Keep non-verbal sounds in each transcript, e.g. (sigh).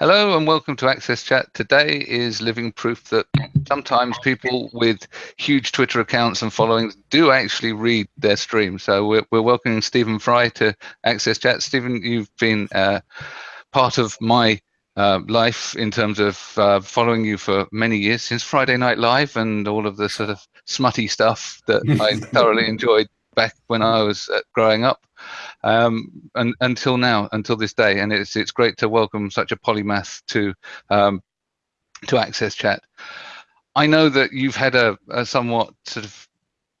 Hello and welcome to Access Chat. Today is living proof that sometimes people with huge Twitter accounts and followings do actually read their stream. So we're, we're welcoming Stephen Fry to Access Chat. Stephen, you've been uh, part of my uh, life in terms of uh, following you for many years since Friday Night Live and all of the sort of smutty stuff that I (laughs) thoroughly enjoyed back when I was uh, growing up um, and, until now, until this day. And it's it's great to welcome such a polymath to um, to Access Chat. I know that you've had a, a somewhat sort of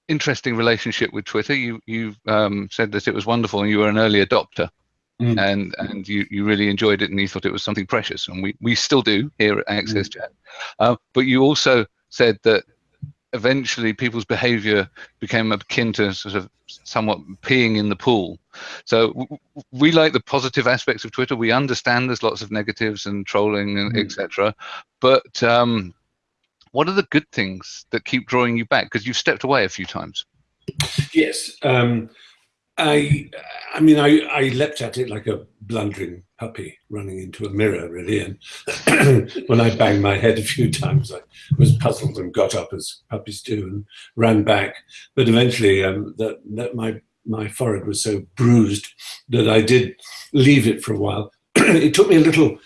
interesting relationship with Twitter. You you um, said that it was wonderful, and you were an early adopter. Mm. and and you you really enjoyed it and you thought it was something precious and we we still do here at access mm. chat uh, but you also said that eventually people's behavior became akin to sort of somewhat peeing in the pool. So we like the positive aspects of Twitter. We understand there's lots of negatives and trolling and mm. etc. But um, what are the good things that keep drawing you back? Because you've stepped away a few times. Yes. Um, I, I mean, I, I leapt at it like a blundering puppy running into a mirror, really. And (clears throat) when I banged my head a few (laughs) times, I was puzzled and got up as puppies do and ran back. But eventually, um, that, that my my forehead was so bruised that I did leave it for a while. (clears throat) it took me a little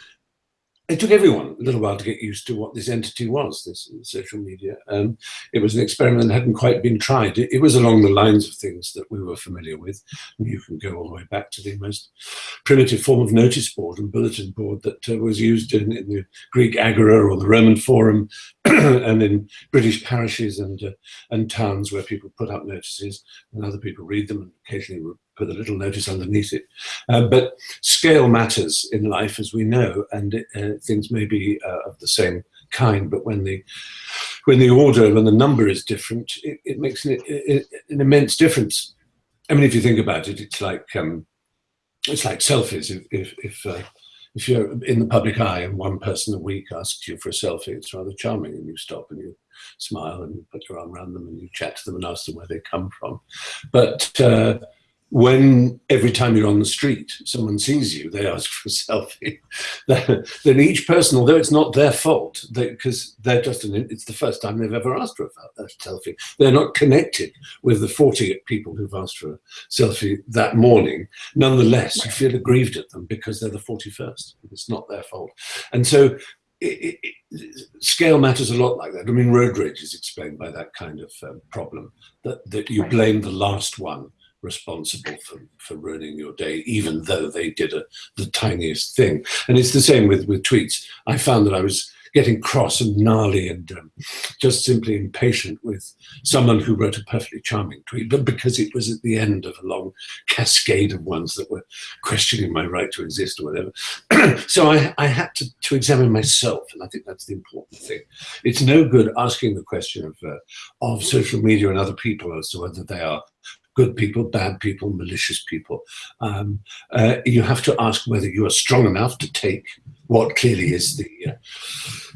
it took everyone a little while to get used to what this entity was, this social media. Um, it was an experiment that hadn't quite been tried. It, it, was along the lines of things that we were familiar with. You can go all the way back to the most primitive form of notice board and bulletin board that uh, was used in, in, the Greek agora or the Roman forum (clears throat) and in British parishes and, uh, and towns where people put up notices and other people read them and occasionally put a little notice underneath it. Uh, but scale matters in life, as we know, and uh, things may be uh, of the same kind, but when the when the order, when the number is different, it, it makes an, an, immense difference. I mean, if you think about it, it's like um, it's like selfies. If if if, uh, if you're in the public eye and one person a week asks you for a selfie, it's rather charming, and you stop and you smile and you put your arm around them and you chat to them and ask them where they come from. But uh, when every time you're on the street, someone sees you, they ask for a selfie, (laughs) then each person, although it's not their fault, because they, are just, an, it's the first time they've ever asked for a, a, selfie. They're not connected with the 40 people who've asked for a selfie that morning. Nonetheless, you feel aggrieved at them because they're the 41st. It's not their fault. And so it, it, scale matters a lot like that. I mean, road rage is explained by that kind of um, problem, that, that you blame the last one responsible for, for ruining your day, even though they did a, the tiniest thing. And it's the same with, with tweets. I found that I was getting cross and gnarly and um, just simply impatient with someone who wrote a perfectly charming tweet, but because it was at the end of a long cascade of ones that were questioning my right to exist or whatever. (clears throat) so I, I had to, to examine myself, and I think that's the important thing. It's no good asking the question of, uh, of social media and other people as to whether they are good people, bad people, malicious people. Um, uh, you have to ask whether you are strong enough to take what clearly is the, uh,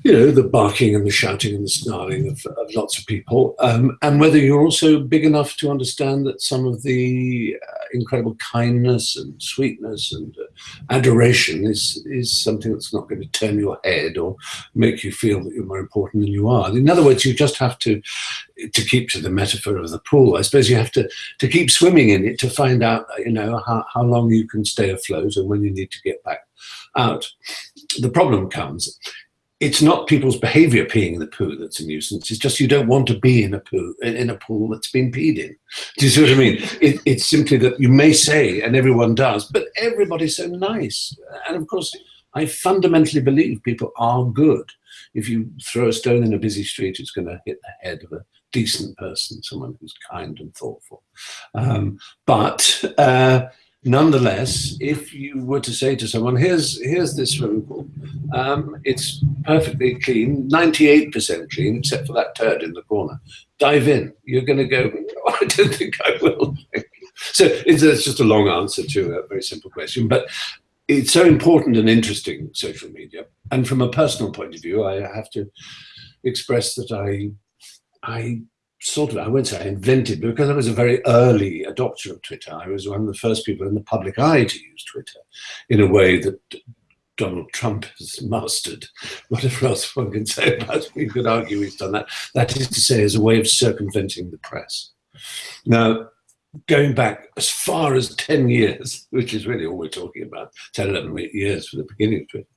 you know, the barking and the shouting and the snarling of, of lots of people, um, and whether you're also big enough to understand that some of the uh, incredible kindness and sweetness and uh, adoration is is something that's not going to turn your head or make you feel that you're more important than you are. In other words, you just have to to keep to the metaphor of the pool. I suppose you have to to keep swimming in it to find out, you know, how, how long you can stay afloat and when you need to get back out. The problem comes, it's not people's behavior peeing in the poo that's a nuisance. It's just you don't want to be in a poo in a pool that's been peed in. Do you see what I mean? It, it's simply that you may say, and everyone does, but everybody's so nice. And of course, I fundamentally believe people are good. If you throw a stone in a busy street, it's going to hit the head of a decent person, someone who's kind and thoughtful. Um, but uh, nonetheless, if you were to say to someone, here's, here's this swimming pool, um, it's perfectly clean, 98% clean, except for that turd in the corner. Dive in. You're going to go, oh, (laughs) I don't think I will. so it's, it's just a long answer to a very simple question. But it's so important and interesting, social media. And from a personal point of view, I have to express that I, I sort of, I won't say I invented, because I was a very early adopter of Twitter, I was one of the first people in the public eye to use Twitter in a way that Donald Trump has mastered (laughs) whatever else one can say about. You could argue he's done that. That is to say, as a way of circumventing the press. Now, going back as far as 10 years, (laughs) which is really all we're talking about, 10, 11 years for the beginning of Twitter,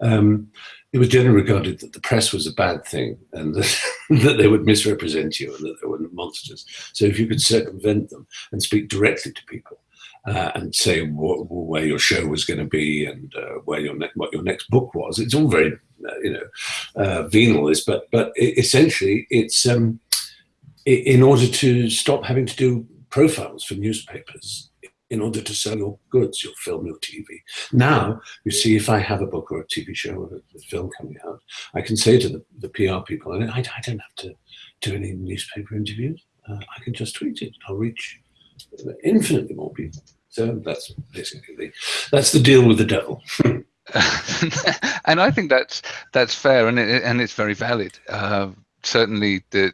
um, it was generally regarded that the press was a bad thing and that, (laughs) that, they would misrepresent you and that they were monsters. So if you could circumvent them and speak directly to people, uh, and say what, where your show was going to be and uh, where your what your next book was. It's all very uh, you know uh, venal, this, but but essentially it's um, in order to stop having to do profiles for newspapers in order to sell your goods, your film, your TV. Now, you see, if I have a book or a TV show or a, film coming out, I can say to the, the PR people, I, I, don't have to do any newspaper interviews. Uh, I can just tweet it. I'll reach infinitely more people. So that's basically the, that's the deal with the devil. (laughs) and I think that's that's fair, and it, and it's very valid. Uh, certainly, the,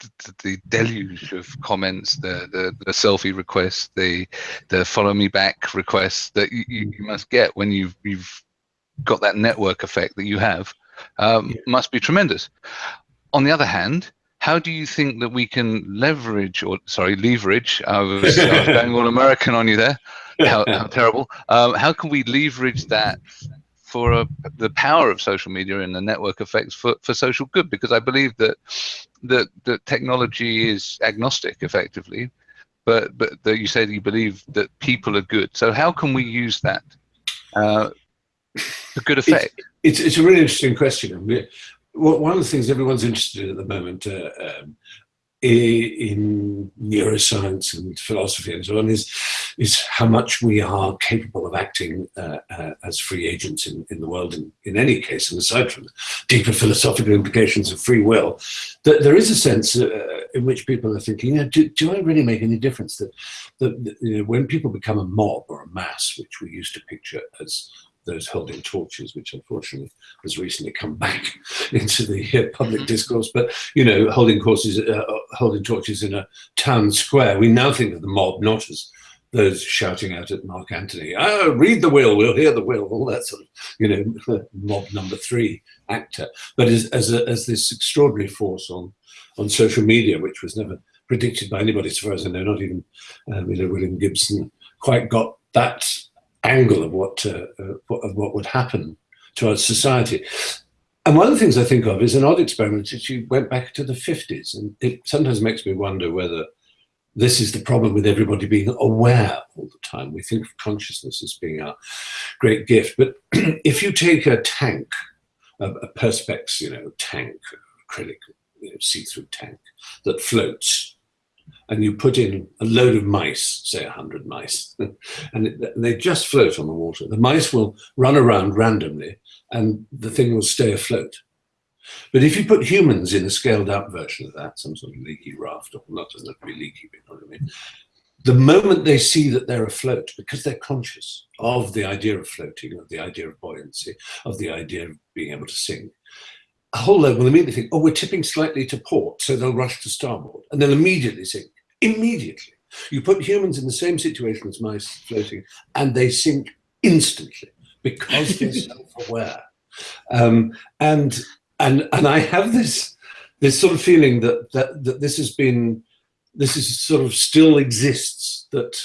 the, the deluge of comments, the, the the selfie requests, the the follow me back requests that you, you must get when you've you've got that network effect that you have um, yeah. must be tremendous. On the other hand, how do you think that we can leverage or sorry leverage i was, I was (laughs) going all american on you there how, how (laughs) terrible um, how can we leverage that for a, the power of social media and the network effects for, for social good because i believe that that that technology is agnostic effectively but but that you say that you believe that people are good. So how can we use that uh, for good effect? it's, it's, it's a really interesting question. Well, one of the things everyone's interested in at the moment uh, um, in neuroscience and philosophy and so on is is how much we are capable of acting uh, uh, as free agents in, in the world in, in any case and aside from the deeper philosophical implications of free will that there is a sense uh, in which people are thinking you know, do, do I really make any difference that, that you know, when people become a mob or a mass which we used to picture as those holding torches, which unfortunately has recently come (laughs) back into the uh, public mm-hmm. discourse. But you know, holding courses, uh, uh, holding torches in a town square, we now think of the mob not as those shouting out at Mark Antony, "Oh, read the will, we'll hear the will," all that sort of, you know, (laughs) mob number three actor, but as as, a, as this extraordinary force on on social media, which was never predicted by anybody, as far as I know, not even um, you know William Gibson quite got that angle of what, uh, of what would happen to our society. And one of the things I think of is an odd experiment that you went back to the 50s. And it sometimes makes me wonder whether this is the problem with everybody being aware all the time. We think of consciousness as being our great gift. But (clears throat) if you take a tank, a, a Perspex, you know, tank, acrylic, you know, see-through tank that floats, and you put in a load of mice, say 100 mice, (laughs) and, it, they just float on the water. The mice will run around randomly and the thing will stay afloat. But if you put humans in a scaled up version of that, some sort of leaky raft, or not doesn't have to be leaky, but you know what I mean? The moment they see that they're afloat, because they're conscious of the idea of floating, of the idea of buoyancy, of the idea of being able to sink, a whole load will immediately think, oh, we're tipping slightly to port, so they'll rush to starboard, and they'll immediately sink immediately. You put humans in the same situation as mice floating, and they sink instantly because they're (laughs) self-aware. Um, and and and I have this this sort of feeling that that that this has been this is sort of still exists that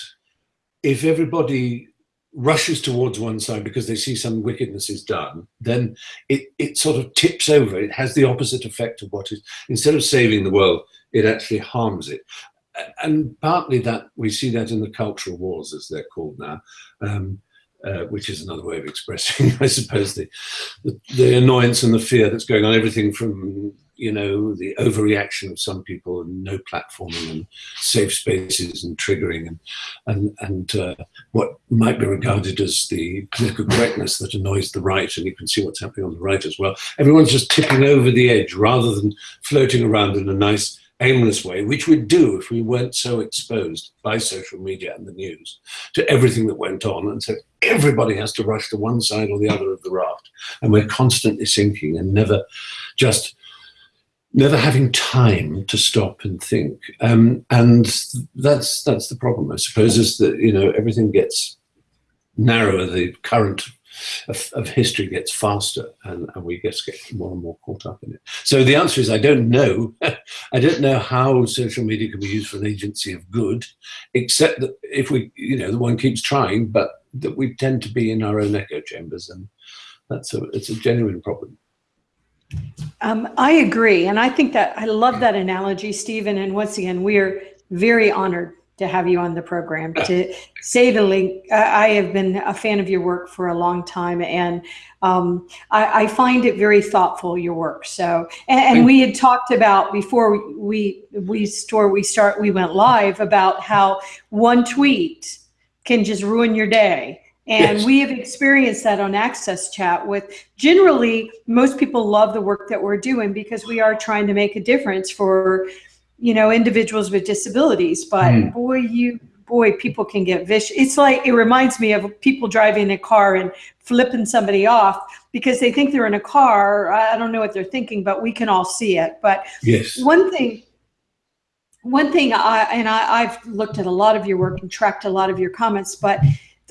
if everybody rushes towards one side because they see some wickedness is done, then it, it sort of tips over. It has the opposite effect of what is, instead of saving the world, it actually harms it and partly that we see that in the cultural wars, as they're called now, um, uh, which is another way of expressing, (laughs) I suppose, the, the, the annoyance and the fear that's going on. Everything from you know the overreaction of some people and no platforming and safe spaces and triggering and and and uh, what might be regarded as the political correctness that annoys the right and you can see what's happening on the right as well everyone's just tipping over the edge rather than floating around in a nice aimless way, which we'd do if we weren't so exposed by social media and the news to everything that went on. And so everybody has to rush to one side or the other of the raft. And we're constantly sinking and never just never having time to stop and think. Um, and that's that's the problem, I suppose, is that you know everything gets narrower. The current of, of history gets faster and, and we just get more and more caught up in it. So the answer is I don't know. (laughs) I don't know how social media can be used for an agency of good, except that if we, you know, the one keeps trying, but that we tend to be in our own echo chambers and that's a, it's a genuine problem. Um, I agree. And I think that I love that analogy, Stephen. And once again, we are very honored to have you on the program. To say the link, I have been a fan of your work for a long time, and um, I, I, find it very thoughtful. Your work. So, and, and we had talked about before we we store we start we went live about how one tweet can just ruin your day. And yes. we have experienced that on Access Chat with generally most people love the work that we're doing because we are trying to make a difference for, you know, individuals with disabilities. But mm. boy, you boy, people can get vicious. It's like it reminds me of people driving a car and flipping somebody off because they think they're in a car. I don't know what they're thinking, but we can all see it. But yes. one thing one thing I and I, I've looked at a lot of your work and tracked a lot of your comments, but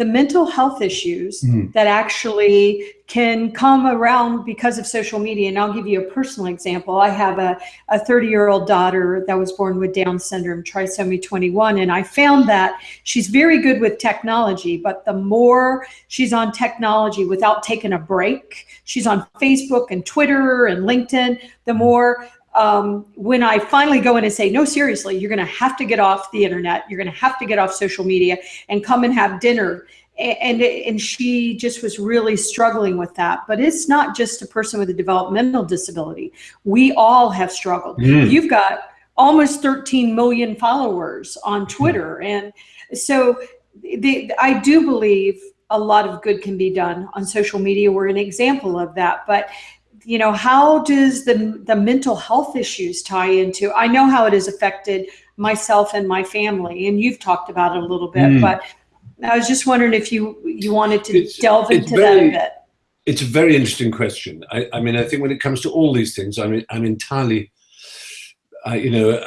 the mental health issues mm. that actually can come around because of social media. And I'll give you a personal example. I have a, a 30 year old daughter that was born with Down syndrome, trisomy 21. And I found that she's very good with technology, but the more she's on technology without taking a break, she's on Facebook and Twitter and LinkedIn, the more um, when I finally go in and say, no, seriously, you're going to have to get off the internet. You're going to have to get off social media and come and have dinner. And, and she just was really struggling with that. But it's not just a person with a developmental disability. We all have struggled. Mm. You've got almost 13 million followers on Twitter. And so the, I do believe a lot of good can be done on social media. We're an example of that. But you know, how does the, the mental health issues tie into, I know how it has affected myself and my family, and you've talked about it a little bit, mm. but I was just wondering if you, you wanted to it's, delve into very, that a bit. It's a very interesting question. I, I, mean, I think when it comes to all these things, I mean, I'm entirely, uh, you know,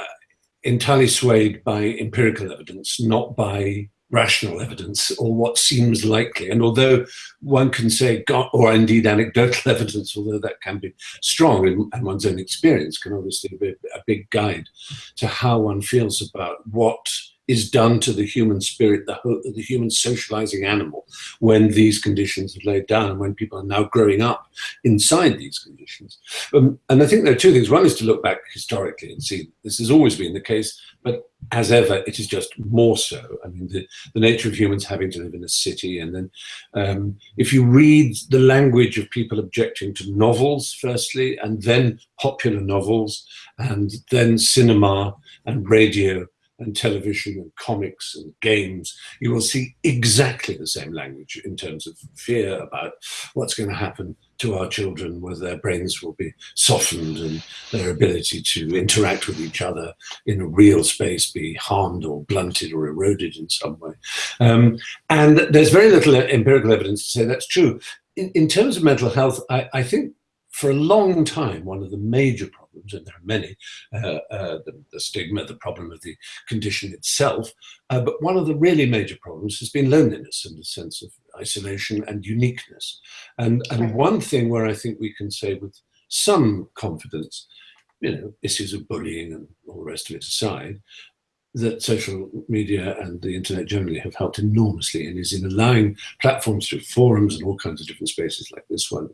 entirely swayed by empirical evidence, not by rational evidence or what seems likely. And although one can say, or indeed anecdotal (laughs) evidence, although that can be strong and, one's own experience can obviously be a big guide to how one feels about what is done to the human spirit, the, the human socializing animal, when these conditions are laid down and when people are now growing up inside these conditions. Um, and I think there are two things. One is to look back historically and see this has always been the case, but as ever, it is just more so. I mean, the, the nature of humans having to live in a city. And then um, if you read the language of people objecting to novels, firstly, and then popular novels, and then cinema and radio, and television and comics and games, you will see exactly the same language in terms of fear about what's going to happen to our children, whether their brains will be softened and their ability to interact with each other in a real space be harmed or blunted or eroded in some way. Um, and there's very little empirical evidence to say that's true. In, in terms of mental health, I, I think for a long time, one of the major problems, and there are many, uh, uh, the, the, stigma, the problem of the condition itself, uh, but one of the really major problems has been loneliness and the sense of isolation and uniqueness. And, and one thing where I think we can say with some confidence, you know, issues of bullying and all the rest of it aside, that social media and the internet generally have helped enormously and is in allowing platforms through forums and all kinds of different spaces like this one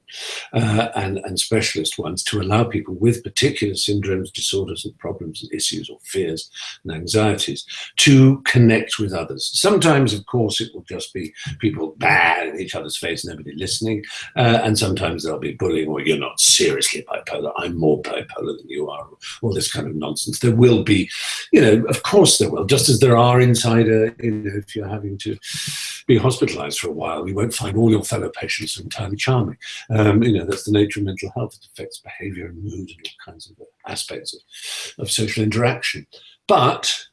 uh, and, and specialist ones to allow people with particular syndromes, disorders and problems and issues or fears and anxieties to connect with others. Sometimes, of course, it will just be people bad in each other's face, nobody listening. Uh, and sometimes there'll be bullying or you're not seriously bipolar, I'm more bipolar than you are, all this kind of nonsense. There will be, you know, of course, course there will, just as there are inside a, you know, if you're having to be hospitalized for a while, you won't find all your fellow patients entirely charming. Um, you know, that's the nature of mental health. It affects behavior and mood and all kinds of aspects of, of social interaction. But,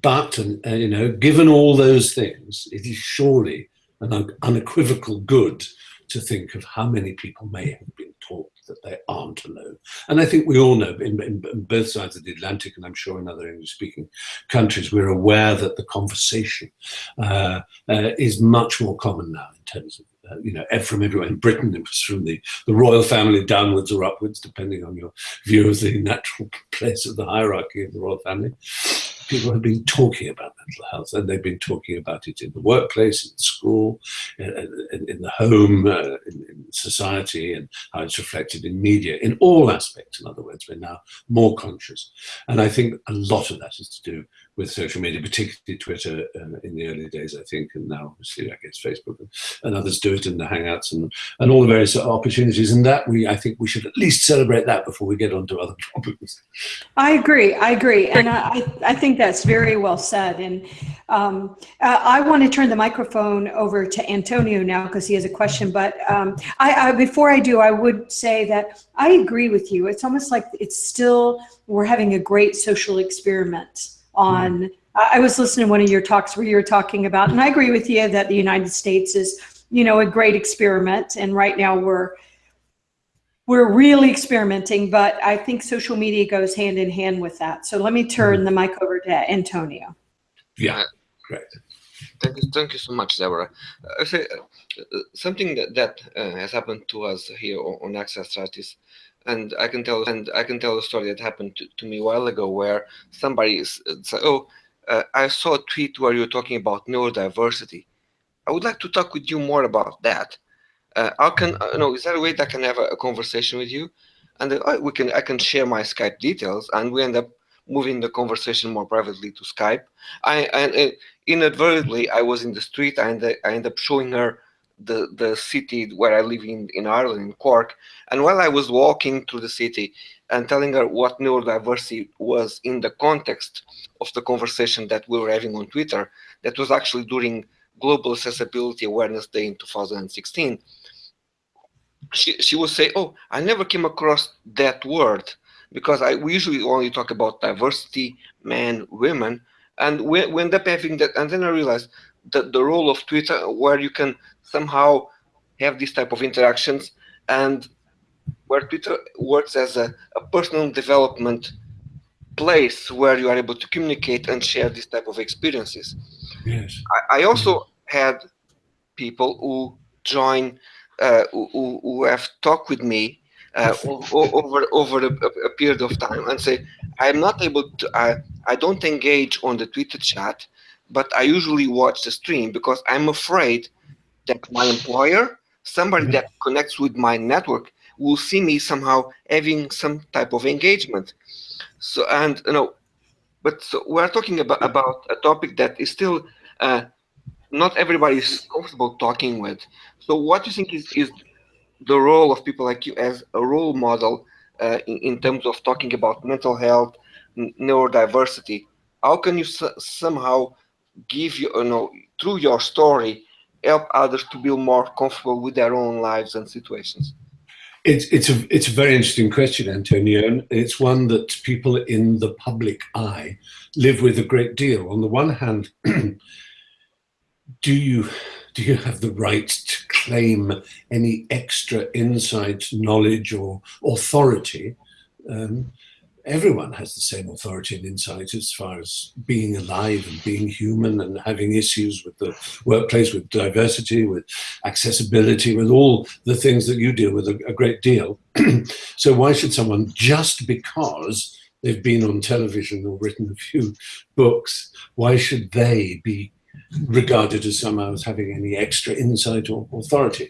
but, and, uh, you know, given all those things, it is surely an unequivocal good to think of how many people may have been taught that they aren't alone. And I think we all know in, in, in both sides of the Atlantic, and I'm sure in other English-speaking countries, we're aware that the conversation uh, uh, is much more common now in terms of uh, you know, from everywhere in Britain. It was from the, the royal family downwards or upwards, depending on your view of the (laughs) natural place of the hierarchy of the royal family people have been talking about mental health and they've been talking about it in the workplace, in school, in, in, in the home, uh, in, in, society, and how it's reflected in media, in all aspects. In other words, we're now more conscious. And I think a lot of that is to do with social media, particularly Twitter uh, in the early days, I think, and now obviously I guess Facebook and, and, others do it in the Hangouts and, and all the various opportunities. And that we, I think we should at least celebrate that before we get on to other (laughs) problems. I agree, I agree. And I, I think that's very well said. And um, uh, I want to turn the microphone over to Antonio now because he has a question. But um, I, I, before I do, I would say that I agree with you. It's almost like it's still, we're having a great social experiment on. I was listening to one of your talks where you were talking about, and I agree with you that the United States is, you know, a great experiment. And right now we're we're really experimenting, but I think social media goes hand in hand with that. So let me turn mm. the mic over to Antonio. Yeah, great. Thank you, thank you so much, Deborah. Uh, say, uh, something that, that uh, has happened to us here on, on Access Strategies and I can tell and I can tell a story that happened to, to me a while ago where somebody said, "Oh, uh, I saw a tweet where you're talking about neurodiversity. I would like to talk with you more about that. Uh, how can uh, no? Is there a way that I can have a, a conversation with you?" And uh, we can I can share my Skype details, and we end up moving the conversation more privately to Skype. I and uh, inadvertently I was in the street and I end up showing her the the city where I live in in Ireland, in Cork. And while I was walking through the city and telling her what neurodiversity was in the context of the conversation that we were having on Twitter, that was actually during Global Accessibility Awareness Day in 2016. She she would say, "Oh, I never came across that word." Because I we usually only talk about diversity, men, women, and we, we end up having that. And then I realized the, the role of Twitter where you can somehow have these type of interactions and where Twitter works as a, a personal development place where you are able to communicate and share this type of experiences. Yes. I, I also had people who join, uh, who, who have talked with me uh, (laughs) over over a, a, period of time and say, I'm not able to, I, I don't engage on the Twitter chat but I usually watch the stream because I'm afraid that my employer, somebody that (laughs) connects with my network, will see me somehow having some type of engagement. So and you know, but so we're talking about about a topic that is still uh, not everybody is comfortable talking with. So what do you think is is the role of people like you as a role model uh, in, in, terms of talking about mental health, neurodiversity? How can you somehow give you, you know, through your story, help others to feel more comfortable with their own lives and situations? It's it's a it's a very interesting question, Antonio, and it's one that people in the public eye live with a great deal. On the one hand, (clears throat) do you do you have the right to claim any extra insight, knowledge, or authority? Um, everyone has the same authority and insight as far as being alive and being human and having issues with the workplace, with diversity, with accessibility, with all the things that you deal with a, a great deal. (clears throat) so why should someone, just because they've been on television or written a few books, why should they be regarded as somehow as having any extra insight or authority?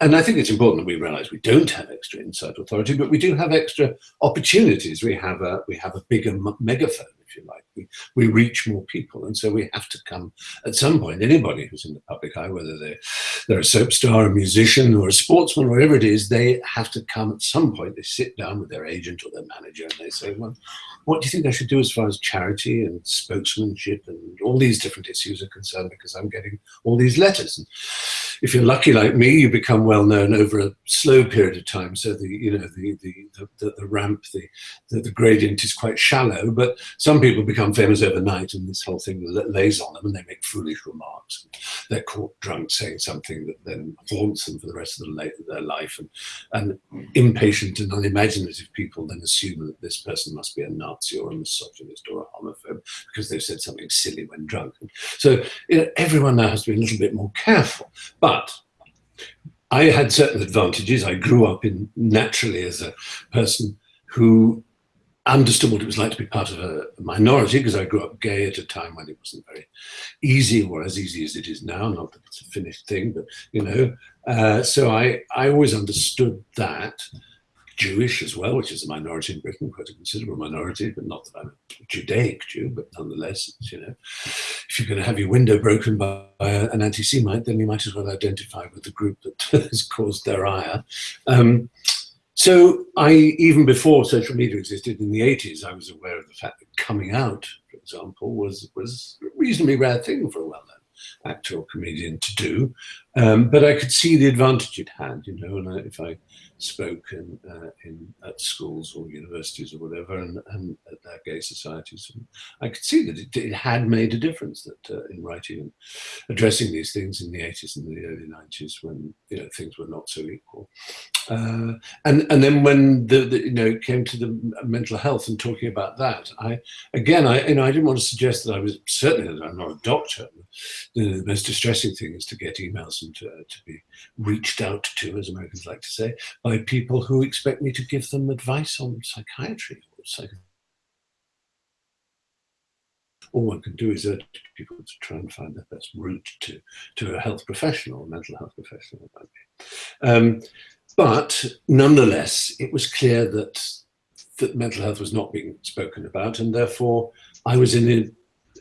And I think it's important that we realize we don't have extra insight authority, but we do have extra opportunities. We have a, we have a bigger megaphone if you like. We, we reach more people. And so we have to come at some point, anybody who's in the public eye, whether they're, they're a soap star, a musician or a sportsman, or whatever it is, they have to come at some point. They sit down with their agent or their manager and they say, well, what do you think I should do as far as charity and spokesmanship and all these different issues are concerned because I'm getting all these letters. And if you're lucky like me, you become well known over a slow period of time. So the, you know, the, the, the, the ramp, the, the, the gradient is quite shallow, but some people become famous overnight and this whole thing lays on them and they make foolish remarks. They're caught drunk saying something that then haunts them for the rest of their life. And, and impatient and unimaginative people then assume that this person must be a Nazi or a misogynist or a homophobe because they've said something silly when drunk. So you know, everyone now has to be a little bit more careful. But I had certain advantages. I grew up in naturally as a person who understood what it was like to be part of a minority because I grew up gay at a time when it wasn't very easy or as easy as it is now. Not that it's a finished thing, but you know. Uh, so I I always understood that. Jewish as well, which is a minority in Britain, quite a considerable minority, but not that I'm a Judaic Jew, but nonetheless, you know, if you're going to have your window broken by an anti-Semite, then you might as well identify with the group that (laughs) has caused their ire. Um, so I, even before social media existed in the 80s, I was aware of the fact that coming out, for example, was, was a reasonably rare thing for a well-known actor or comedian to do. Um, but I could see the advantage it had, you know, and I, if I spoke in, uh, in at schools or universities or whatever, and, and at their gay societies. And I could see that it, it had made a difference that uh, in writing and addressing these things in the 80s and the early 90s when you know things were not so equal. Uh, and and then when the, the, you know it came to the mental health and talking about that, I again I you know I didn't want to suggest that I was certainly that I'm not a doctor. The, the most distressing thing is to get emails and to, to be reached out to, as Americans like to say, by people who expect me to give them advice on psychiatry or psych all one can do is urge people to try and find the best route to, to a health professional, a mental health professional. Um, but nonetheless, it was clear that, that mental health was not being spoken about, and therefore I was in a,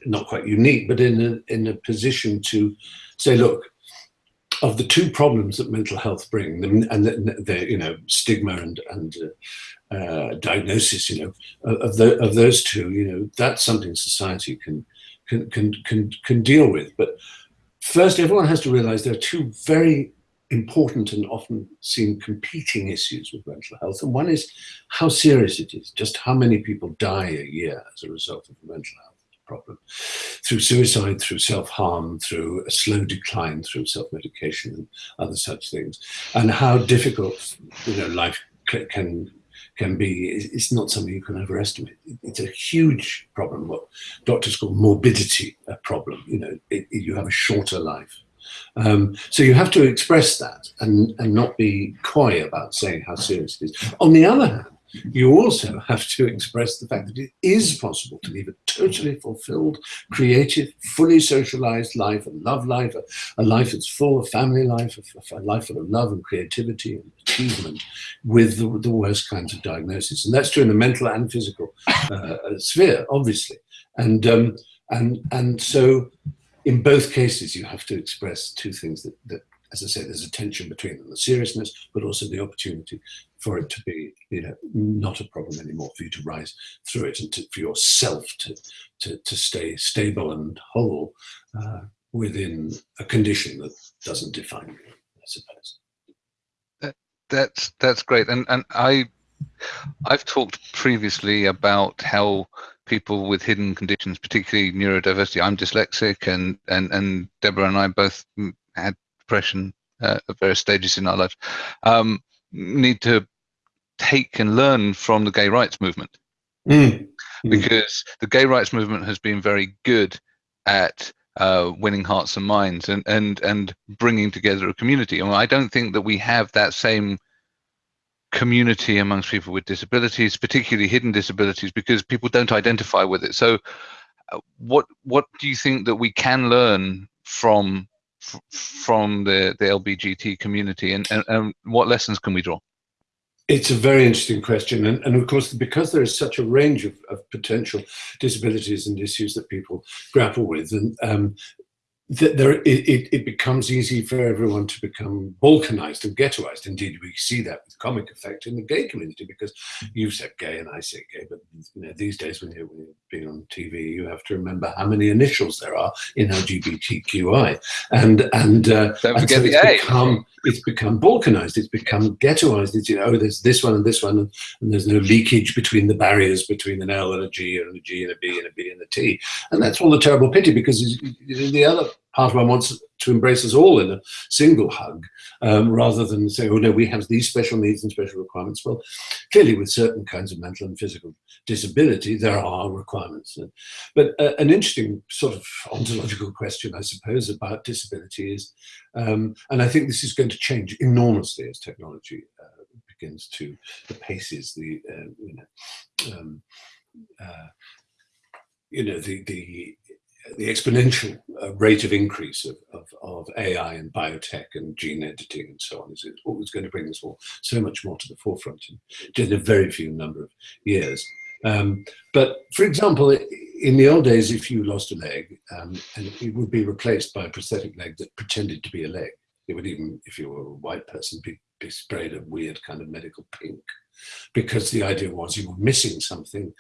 not quite unique, but in a, in a position to say, look, of the two problems that mental health bring, and the, the you know stigma and and uh, uh, diagnosis, you know, of the, of those two, you know, that's something society can can can can can deal with. But first, everyone has to realize there are two very important and often seen competing issues with mental health, and one is how serious it is. Just how many people die a year as a result of mental health problem through suicide, through self-harm, through a slow decline, through self-medication and other such things, and how difficult you know life can can be. It's not something you can overestimate. It's a huge problem. What doctors call morbidity a problem. You know, it, it, you have a shorter life. Um, so you have to express that and, and not be coy about saying how serious it is. On the other hand, you also have to express the fact that it is possible to live a totally fulfilled, creative, fully socialized life, a love life, a, a life that's full of family life, a, a, life full of love and creativity and achievement with the, the worst kinds of diagnosis. And that's true in the mental and physical uh, sphere, obviously. And, um, and, and so in both cases, you have to express two things that, that as I say, there's a tension between them, the seriousness, but also the opportunity for it to be, you know, not a problem anymore, for you to rise through it and to, for yourself to, to, to stay stable and whole uh, within a condition that doesn't define you, I suppose. That, that's, that's great. And, and I, I've talked previously about how people with hidden conditions, particularly neurodiversity, I'm dyslexic and, and, and Deborah and I both had depression uh, at various stages in our life, um, need to take and learn from the gay rights movement. Mm. Because the gay rights movement has been very good at uh, winning hearts and minds and, and, and bringing together a community. And I don't think that we have that same community amongst people with disabilities, particularly hidden disabilities, because people don't identify with it. So uh, what what do you think that we can learn from from the, the LBGT community and, and, and what lessons can we draw? It's a very interesting question. And, and of course, because there is such a range of, of potential disabilities and issues that people grapple with, and um, there, it, it, becomes easy for everyone to become balkanized and ghettoized. Indeed, we see that with comic effect in the gay community because you said gay and I say gay, but you know, these days when you're, when you're being on TV, you have to remember how many initials there are in LGBTQI. And, and, uh, Don't forget and so the it's become, it's become balkanized, it's become ghettoized. It's, you know, oh, there's this one and this one, and, and there's no leakage between the barriers between an L and a G and a G and a B and a B and a T. And that's all the terrible pity because the other part one wants to embrace us all in a single hug, um, rather than say, oh no, we have these special needs and special requirements. Well, clearly with certain kinds of mental and physical disability, there are requirements. But uh, an interesting sort of ontological question, I suppose, about disability is, um, and I think this is going to change enormously as technology uh, begins to, the paces, the, uh, you know, um, uh, you know, the, the the exponential uh, rate of increase of, of, of, AI and biotech and gene editing and so on is always going to bring this all so much more to the forefront in, in a very few number of years. Um, but for example, in the old days, if you lost a leg, um, and it would be replaced by a prosthetic leg that pretended to be a leg, it would even, if you were a white person, be, be sprayed a weird kind of medical pink because the idea was you were missing something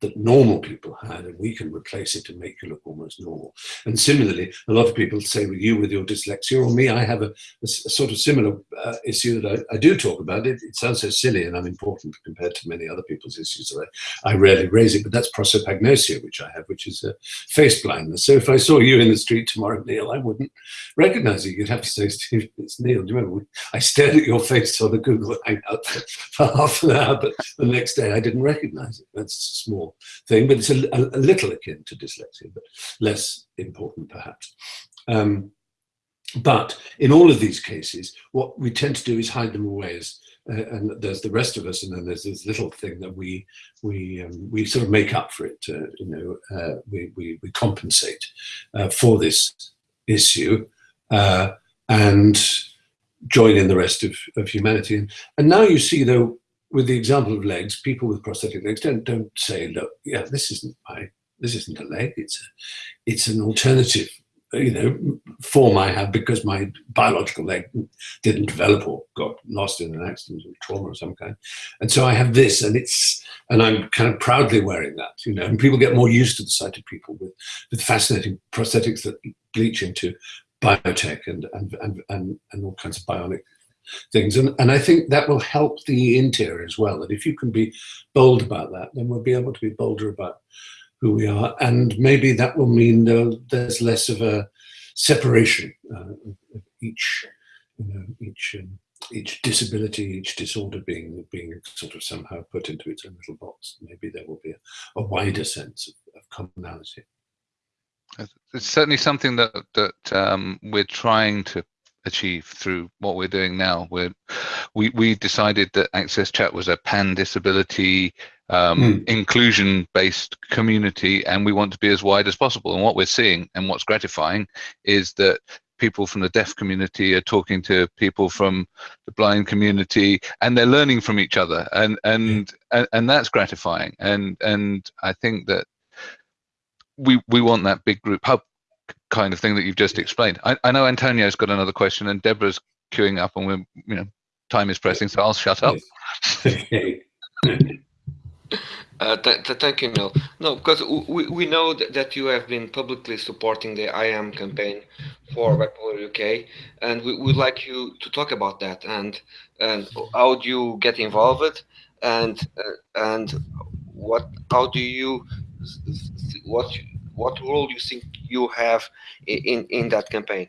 that normal people had and we can replace it and make you look almost normal. And similarly, a lot of people say with you with your dyslexia or me, I have a, a, a sort of similar uh, issue that I, I, do talk about. It, it sounds so silly and unimportant compared to many other people's issues. So I, I rarely raise it, but that's prosopagnosia, which I have, which is a face blindness. So if I saw you in the street tomorrow, Neil, I wouldn't recognize you. You'd have to say, Steve, it's Neil. Do you remember? I stared at your face on the Google Hangout for, (laughs) for half an hour, but the next day I didn't recognize it. That's small thing, but it's a, a, a little akin to dyslexia, but less important perhaps. Um, but in all of these cases, what we tend to do is hide them away as uh, and there's the rest of us, and then there's this little thing that we we um, we sort of make up for it. Uh, you know, uh, we, we, we compensate uh, for this issue uh, and join in the rest of, of humanity. And, and now you see, though, with the example of legs, people with prosthetic legs don't don't say, look, yeah, this isn't my this isn't a leg. It's a, it's an alternative, you know, form I have because my biological leg didn't develop or got lost in an accident or trauma of some kind, and so I have this, and it's and I'm kind of proudly wearing that, you know. And people get more used to the sight of people with with fascinating prosthetics that bleach into biotech and and and and, and all kinds of bionic things. And, and I think that will help the interior as well, that if you can be bold about that, then we'll be able to be bolder about who we are. And maybe that will mean uh, there's less of a separation uh, of each, you know, each, um, each disability, each disorder being being sort of somehow put into its own little box. Maybe there will be a, a wider sense of, of commonality. It's certainly something that that um, we're trying to achieve through what we're doing now. We're, we we decided that Access Chat was a pan disability um, mm. inclusion based community, and we want to be as wide as possible. And what we're seeing and what's gratifying is that people from the deaf community are talking to people from the blind community and they're learning from each other and and yeah. and, and that's gratifying and and i think that we we want that big group hub kind of thing that you've just explained. I, I know Antonio's got another question and Deborah's queuing up and we're, you know, time is pressing, so I'll shut up. (laughs) (laughs) Uh, th th thank you, Neil. No, because we, we know that, that you have been publicly supporting the I Am campaign for Bipolar UK, and we would like you to talk about that and and how do you get involved, and uh, and what how do you what what role do you think you have in, in that campaign?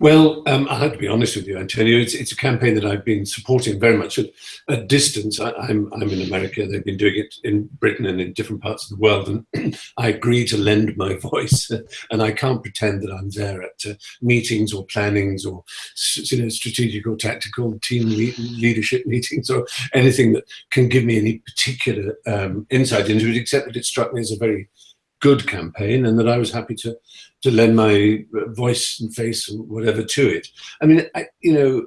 Well, um, I have to be honest with you, Antonio. It's, it's a campaign that I've been supporting very much at a distance. I, am I'm, I'm in America. They've been doing it in Britain and in different parts of the world. And (clears throat) I agree to lend my (laughs) voice. And I can't pretend that I'm there at uh, meetings or plannings or you know, strategic or tactical team le leadership meetings or anything that can give me any particular um, insight into it, except that it struck me as a very good campaign and that I was happy to to lend my voice and face and whatever to it. I mean, I, you know,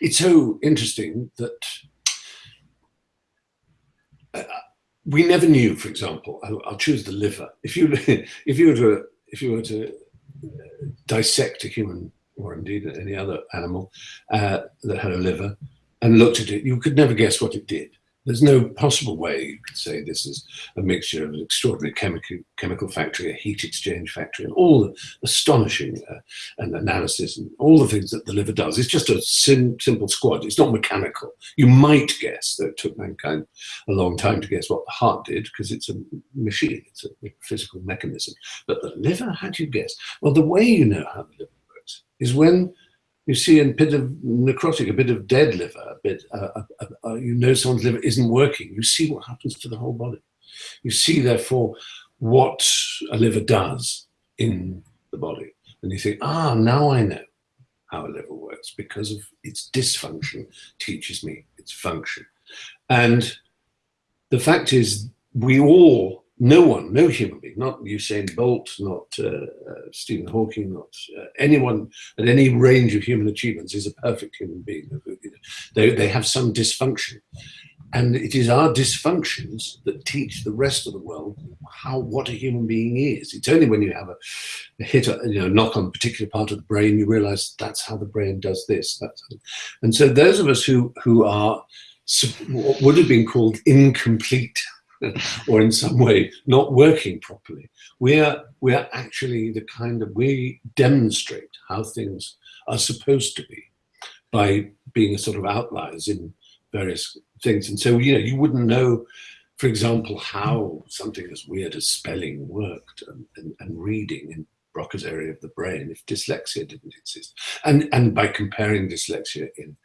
it's so interesting that uh, we never knew, for example, I'll, I'll, choose the liver. If you (laughs) if you were to if you were to dissect a human or indeed any other animal uh, that had a liver and looked at it, you could never guess what it did. There's no possible way you could say this is a mixture of an extraordinary chemical, chemical factory, a heat exchange factory, and all the astonishing uh, and analysis and all the things that the liver does. It's just a sim simple squad. It's not mechanical. You might guess, though it took mankind a long time to guess what the heart did, because it's a machine, it's a physical mechanism. But the liver, how do you guess? Well, the way you know how the liver works is when you see in a bit of necrotic, a bit of dead liver, a bit, uh, uh, uh, uh, you know someone's liver isn't working. You see what happens to the whole body. You see, therefore, what a liver does in the body. And you think, ah, now I know how a liver works because of its dysfunction teaches me its function. And the fact is, we all no one, no human being, not Usain Bolt, not uh, uh, Stephen Hawking, not uh, anyone at any range of human achievements is a perfect human being. They, they have some dysfunction. And it is our dysfunctions that teach the rest of the world how what a human being is. It's only when you have a, a hit, a, you know, knock on a particular part of the brain, you realize that's how the brain does this. That's and so those of us who who are what would have been called incomplete (laughs) or in some way not working properly. We're, we're actually the kind of, we demonstrate how things are supposed to be by being a sort of outliers in various things. And so, you know, you wouldn't know, for example, how something as weird as spelling worked and, and, and reading in Broca's area of the brain if dyslexia didn't exist. And, and by comparing dyslexia in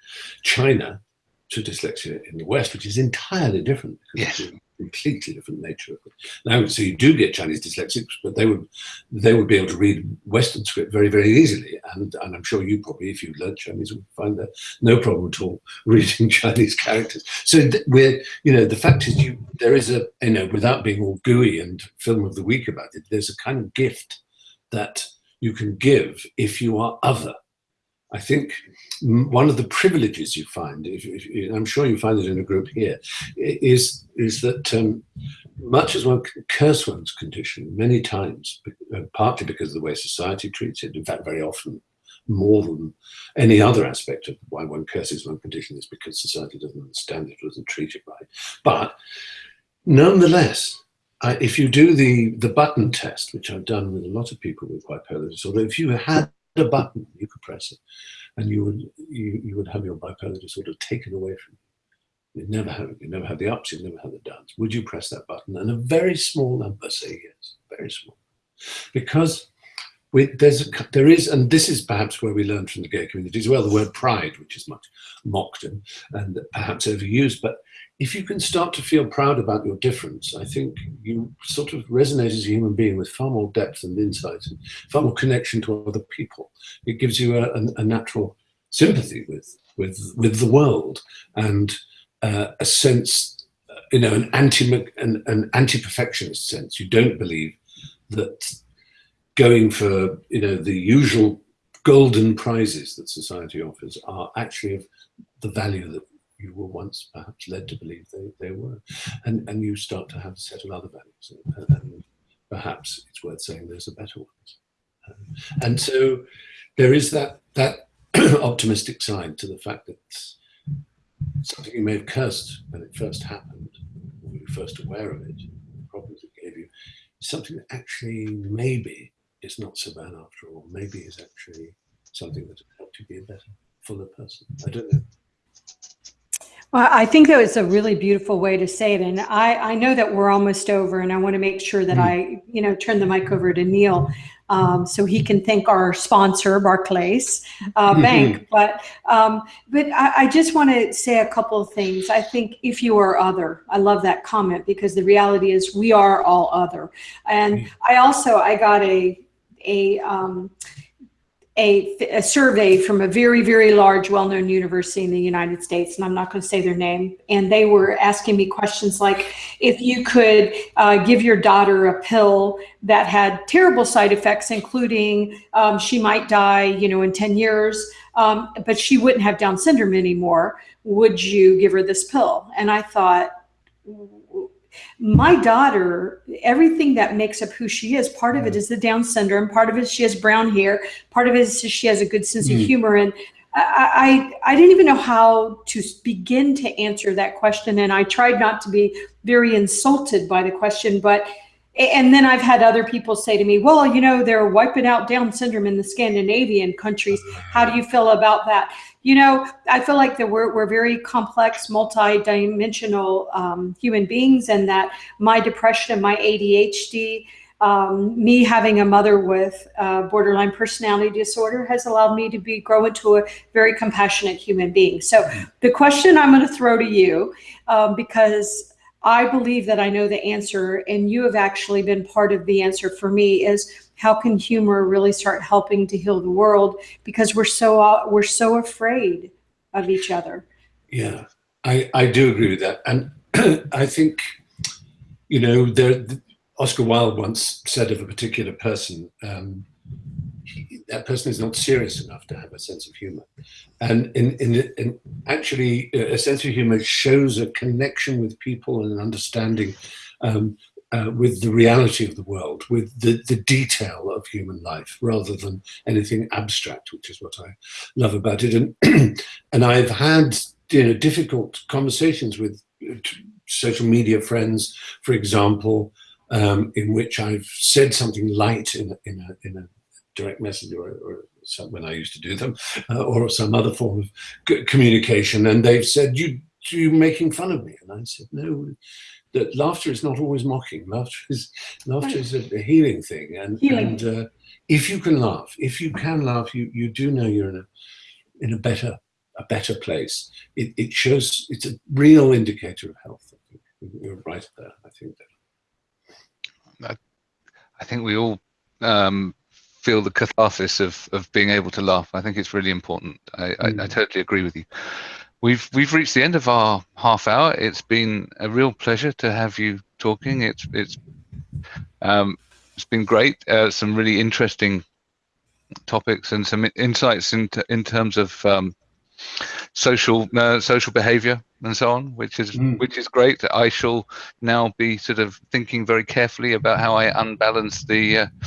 China to dyslexia in the West, which is entirely different. Yes completely different nature of it. Now, so you do get Chinese dyslexics, but they would they would be able to read Western script very, very easily. And, and I'm sure you probably, if you learned Chinese, would find that no problem at all (laughs) reading Chinese characters. So we're, you know, the fact is you there is a, you know, without being all gooey and film of the week about it, there's a kind of gift that you can give if you are other I think one of the privileges you find, if, if, I'm sure you find it in a group here, is, is that um, much as one can curse one's condition many times, uh, partly because of the way society treats it, in fact, very often more than any other aspect of why one curses one condition is because society doesn't understand it, doesn't treat it right. But nonetheless, I, if you do the, the button test, which I've done with a lot of people with bipolar disorder, if you had a button, you could press it, and you would you, you would have your bipolar disorder taken away from you. You never have you never have the ups, you never have the downs. Would you press that button? And a very small number say yes, very small, because we, there's a, there is, and this is perhaps where we learn from the gay community as well, the word pride, which is much mocked and, and perhaps overused, but if you can start to feel proud about your difference, I think you sort of resonate as a human being with far more depth and insight and far more connection to other people. It gives you a, a, natural sympathy with, with, with the world and uh, a sense, you know, an anti an, an anti-perfectionist sense. You don't believe that going for, you know, the usual golden prizes that society offers are actually of the value that you were once perhaps led to believe they, they were. And, and you start to have a set of other values. And, and perhaps it's worth saying there's a better ones. Um, and so there is that, that (clears throat) optimistic side to the fact that something you may have cursed when it first happened, when you were first aware of it, the problems it gave you, is something that actually maybe is not so bad after all. Maybe is actually something that helped you be a better, fuller person. I don't know. Well, I think that was a really beautiful way to say it. And I, I know that we're almost over and I want to make sure that mm. I, you know, turn the mic over to Neil um, so he can thank our sponsor, Barclays uh, mm-hmm. Bank. But um, but I, I just want to say a couple of things. I think if you are other, I love that comment because the reality is we are all other. And mm. I also, I got a, a, um, a, a, survey from a very, very large, well-known university in the United States, and I'm not going to say their name. And they were asking me questions like, if you could uh, give your daughter a pill that had terrible side effects, including um, she might die, you know, in 10 years, um, but she wouldn't have Down syndrome anymore, would you give her this pill? And I thought, my daughter, everything that makes up who she is, part of it is the Down syndrome, part of it she has brown hair, part of it is she has a good sense of mm. humor. And I, I I didn't even know how to begin to answer that question, and I tried not to be very insulted by the question. But and then I've had other people say to me, "Well, you know, they're wiping out Down syndrome in the Scandinavian countries. How do you feel about that?" You know, I feel like that we're we're very complex, multi-dimensional um, human beings, and that my depression and my ADHD um, me having a mother with uh, borderline personality disorder has allowed me to be grow into a very compassionate human being. So the question I'm going to throw to you, um, because I believe that I know the answer, and you have actually been part of the answer for me, is how can humor really start helping to heal the world? Because we're so uh, we're so afraid of each other. Yeah, I I do agree with that, and (clears throat) I think you know there Oscar Wilde once said of a particular person, um, that person is not serious enough to have a sense of humor. And in, in, in, actually, a sense of humor shows a connection with people and an understanding um, uh, with the reality of the world, with the, the detail of human life, rather than anything abstract, which is what I love about it. And, (clears throat) and I've had you know, difficult conversations with uh, social media friends, for example, um, in which I've said something light in, a, in, a, in a direct message or, or some, when I used to do them, uh, or some other form of communication, and they've said, you, you making fun of me? And I said, no, that laughter is not always mocking. Laughter is, laughter is a, a healing thing. And, Healing. and uh, if you can laugh, if you can laugh, you, you do know you're in a, in a better, a better place. It, it shows, it's a real indicator of health. You're right there, I think that. I think we all um, feel the catharsis of of being able to laugh. I think it's really important. I, mm. I, I, totally agree with you. We've we've reached the end of our half hour. It's been a real pleasure to have you talking. It's it's um, it's been great. Uh, some really interesting topics and some insights into in terms of um, social uh, social behavior and so on, which is mm. which is great. I shall now be sort of thinking very carefully about how I unbalance the uh, (laughs)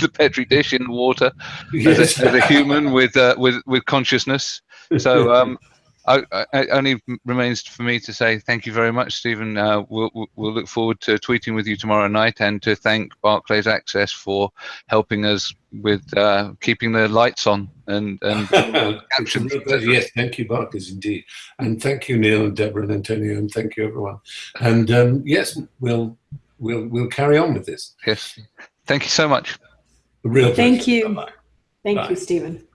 the petri dish in water yes. as, a, as, a, human with uh, with with consciousness. So um, I, I, only remains for me to say thank you very much, Stephen. Uh, we'll, we'll look forward to tweeting with you tomorrow night and to thank Barclays Access for helping us with uh, keeping the lights on and, and (laughs) captions. yes, thank you, Barclays, indeed. And thank you, Neil and Deborah and Antonio, and thank you, everyone. And um, yes, we'll, we'll, we'll carry on with this. Yes. Thank you so much. A real Thank you. Bye -bye. Thank Bye. you, Stephen.